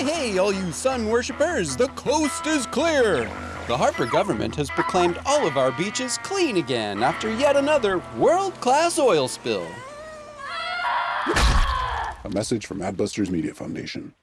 Hey, hey, all you sun worshippers, the coast is clear! The Harper government has proclaimed all of our beaches clean again after yet another world class oil spill. A message from Adbusters Media Foundation.